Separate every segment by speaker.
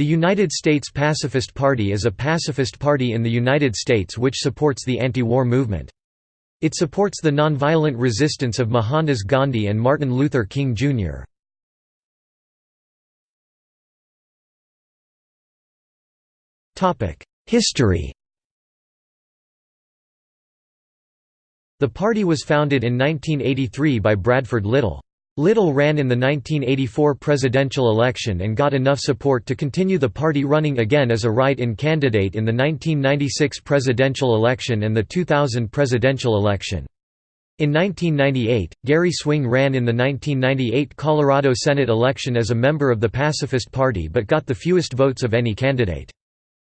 Speaker 1: The United States Pacifist Party is a pacifist party in the United States which supports the anti-war movement. It supports the nonviolent resistance of Mohandas Gandhi and Martin Luther King, Jr. History The party was founded in 1983 by Bradford Little. Little ran in the 1984 presidential election and got enough support to continue the party running again as a write-in candidate in the 1996 presidential election and the 2000 presidential election. In 1998, Gary Swing ran in the 1998 Colorado Senate election as a member of the Pacifist Party but got the fewest votes of any candidate.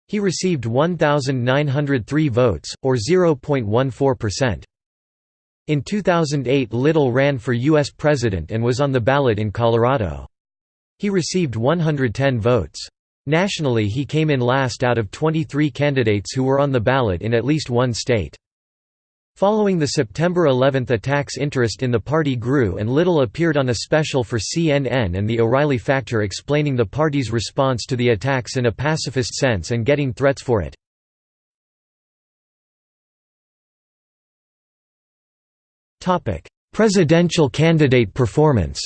Speaker 1: He received 1,903 votes, or 0.14%. In 2008 Little ran for U.S. President and was on the ballot in Colorado. He received 110 votes. Nationally he came in last out of 23 candidates who were on the ballot in at least one state. Following the September 11 attacks interest in the party grew and Little appeared on a special for CNN and The O'Reilly Factor explaining the party's response to the attacks in a pacifist sense and getting threats for it. Presidential candidate performance.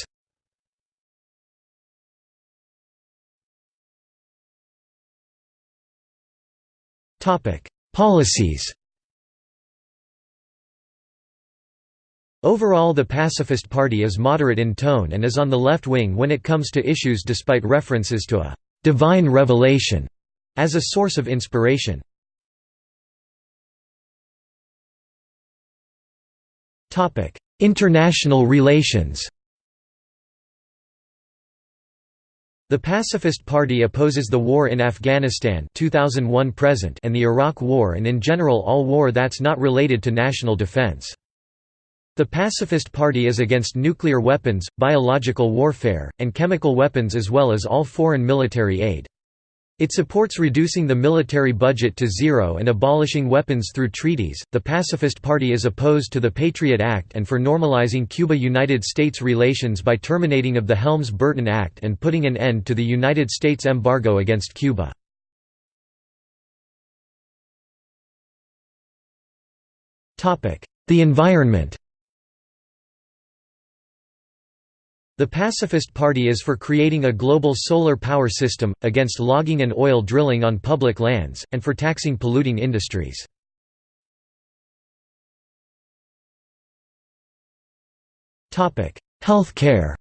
Speaker 1: Policies. Overall the Pacifist Party is moderate in tone and is on the left wing when it comes to issues despite references to a «divine revelation» as a source of inspiration. International relations The Pacifist Party opposes the war in Afghanistan 2001 present and the Iraq War and in general all war that's not related to national defense. The Pacifist Party is against nuclear weapons, biological warfare, and chemical weapons as well as all foreign military aid. It supports reducing the military budget to zero and abolishing weapons through treaties. The Pacifist Party is opposed to the Patriot Act and for normalizing Cuba United States relations by terminating of the Helms-Burton Act and putting an end to the United States embargo against Cuba. The environment The Pacifist Party is for creating a global solar power system, against logging and oil drilling on public lands, and for taxing polluting industries. Health care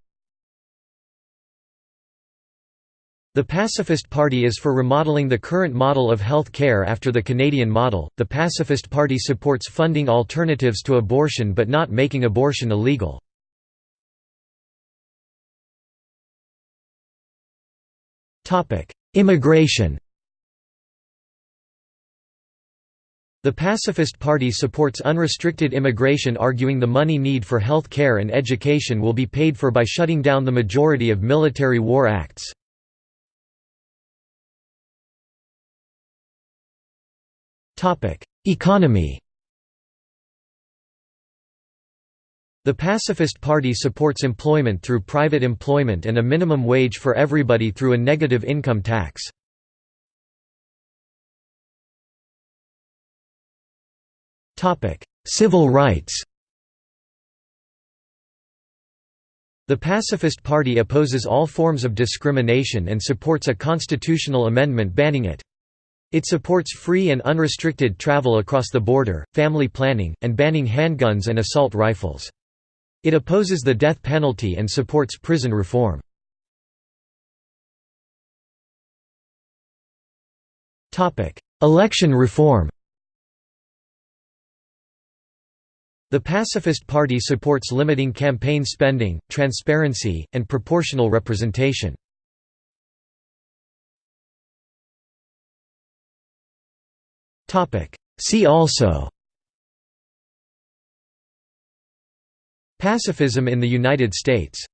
Speaker 1: The Pacifist Party is for remodeling the current model of health care after the Canadian model. The Pacifist Party supports funding alternatives to abortion but not making abortion illegal. Immigration The Pacifist Party supports unrestricted immigration arguing the money need for health care and education will be paid for by shutting down the majority of military war acts. Economy The Pacifist Party supports employment through private employment and a minimum wage for everybody through a negative income tax. Civil rights The Pacifist Party opposes all forms of discrimination and supports a constitutional amendment banning it. It supports free and unrestricted travel across the border, family planning, and banning handguns and assault rifles. It opposes the death penalty and supports prison reform. Election reform The Pacifist Party supports limiting campaign spending, transparency, and proportional representation. See also Pacifism in the United States